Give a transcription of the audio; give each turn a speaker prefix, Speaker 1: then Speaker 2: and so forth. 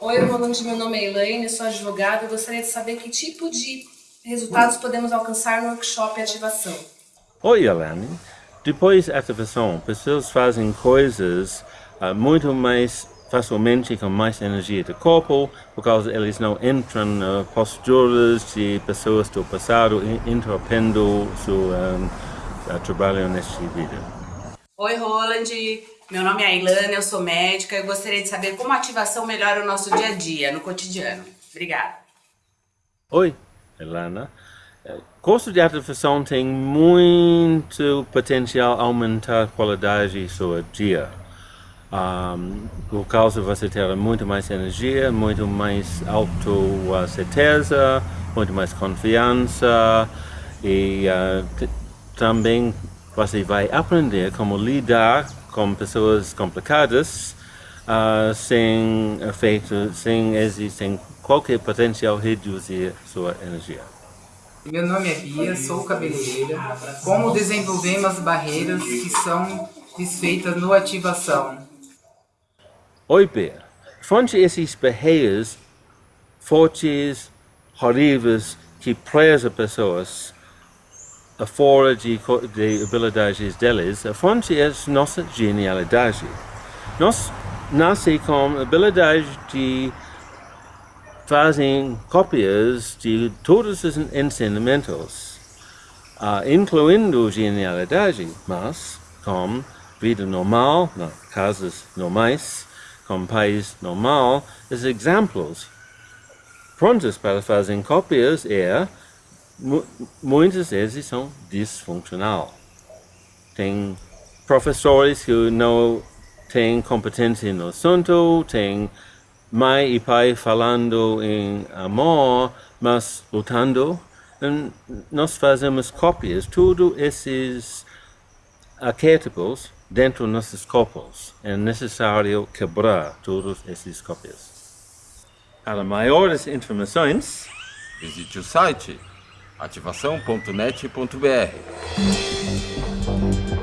Speaker 1: Roland, meu nome é Elaine, sou advogada e gostaria de saber que tipo de resultados podemos alcançar no workshop Ativação.
Speaker 2: Oi, Elaine. Depois da ativação, pessoas fazem coisas uh, muito mais facilmente com mais energia do corpo, por causa eles não entram na uh, posturas de pessoas do passado, interrompendo seu um, uh, trabalho nesta vida.
Speaker 3: Oi, Roland. Meu nome é Ailana, eu sou médica e gostaria de saber como a ativação melhora o nosso dia a dia, no cotidiano. Obrigada.
Speaker 2: Oi, Ilana. Curso de ativação tem muito potencial aumentar a qualidade do seu dia. Um, por causa você ter muito mais energia, muito mais auto-certeza, muito mais confiança e uh, também você vai aprender como lidar com pessoas complicadas uh, sem efeito, sem existir qualquer potencial reduzir sua energia.
Speaker 4: Meu nome é Bia, sou cabeleireira. Como desenvolvemos barreiras que são desfeitas no ativação?
Speaker 2: Oi, Bia. Fonte esses barreiras fortes, horríveis, que presam pessoas fora de, de habilidades deles, a fonte é nossa genialidade. Nós nascemos com habilidade de fazer cópias de todos os ensinamentos, incluindo genialidade, mas com vida normal, nas casas normais, com país normal, os exemplos prontos para fazer cópias é muitas vezes são disfuncional. Tem professores que não têm competência no assunto, tem mãe e pai falando em amor, mas lutando. E nós fazemos cópias, tudo esses arquétipos dentro dos nossos corpos. É necessário quebrar todos esses cópias. Para maiores informações,
Speaker 5: visite o site ativação.net.br.